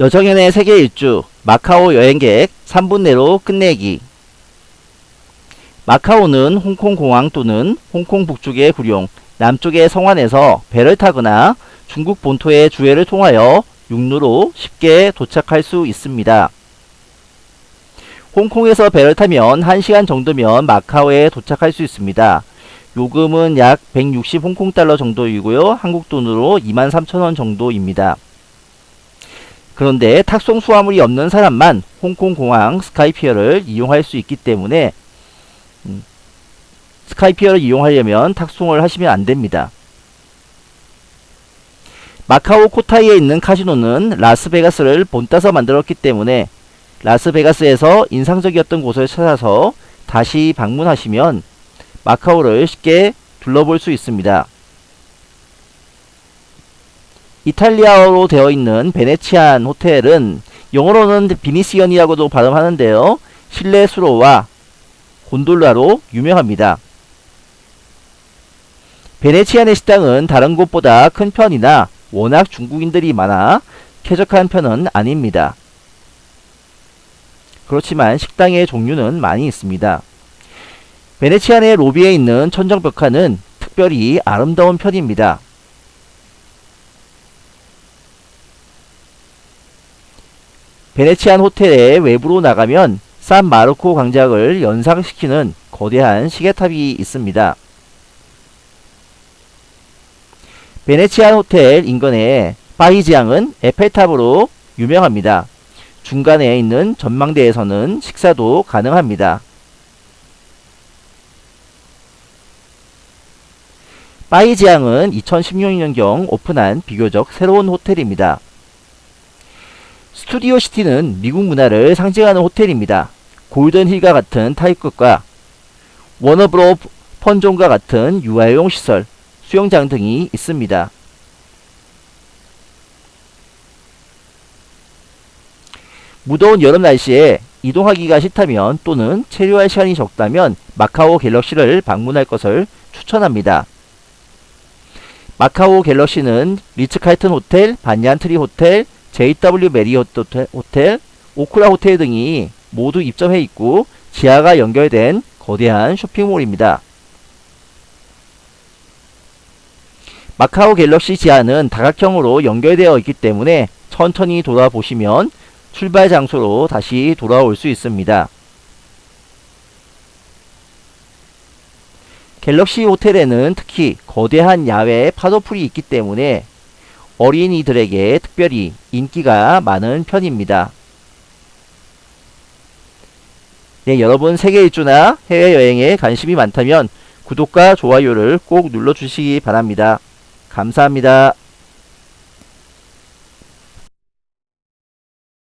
여정연의 세계 일주 마카오 여행객 3분 내로 끝내기 마카오는 홍콩 공항 또는 홍콩 북쪽의 구룡, 남쪽의 성안에서 배를 타거나 중국 본토의 주해를 통하여 육로로 쉽게 도착할 수 있습니다. 홍콩에서 배를 타면 1시간 정도면 마카오에 도착할 수 있습니다. 요금은 약 160 홍콩달러 정도이고요. 한국 돈으로 23,000원 정도입니다. 그런데 탁송 수화물이 없는 사람만 홍콩 공항 스카이피어를 이용할 수 있기 때문에 음, 스카이피어를 이용하려면 탁송을 하시면 안됩니다. 마카오 코타이에 있는 카지노는 라스베가스를 본따서 만들었기 때문에 라스베가스에서 인상적이었던 곳을 찾아서 다시 방문하시면 마카오를 쉽게 둘러볼 수 있습니다. 이탈리아어로 되어 있는 베네치안 호텔은 영어로는 비니시언이라고도 발음하는데요. 실내 수로와 곤돌라로 유명합니다. 베네치안의 식당은 다른 곳보다 큰 편이나 워낙 중국인들이 많아 쾌적한 편은 아닙니다. 그렇지만 식당의 종류는 많이 있습니다. 베네치안의 로비에 있는 천정벽화는 특별히 아름다운 편입니다. 베네치안 호텔의 외부로 나가면 산 마르코 광장을 연상시키는 거대한 시계탑이 있습니다. 베네치안 호텔 인근의 파이지앙은 에펠탑으로 유명합니다. 중간에 있는 전망대에서는 식사도 가능합니다. 파이지앙은 2016년경 오픈한 비교적 새로운 호텔입니다. 스튜디오 시티는 미국 문화를 상징하는 호텔입니다. 골든힐과 같은 타입급과 워너브로 펀존과 같은 유아용 시설, 수영장 등이 있습니다. 무더운 여름 날씨에 이동하기가 싫다면 또는 체류할 시간이 적다면 마카오 갤럭시를 방문할 것을 추천합니다. 마카오 갤럭시는 리츠칼튼 호텔, 반얀트리 호텔, JW 메리어트 호텔, 오쿠라 호텔 등이 모두 입점해 있고 지하가 연결된 거대한 쇼핑몰입니다. 마카오 갤럭시 지하는 다각형으로 연결되어 있기 때문에 천천히 돌아보시면 출발 장소로 다시 돌아올 수 있습니다. 갤럭시 호텔에는 특히 거대한 야외 파도풀이 있기 때문에 어린이들에게 특별히 인기가 많은 편입니다. 네, 여러분 세계 일주나 해외여행에 관심이 많다면 구독과 좋아요를 꼭 눌러주시기 바랍니다. 감사합니다.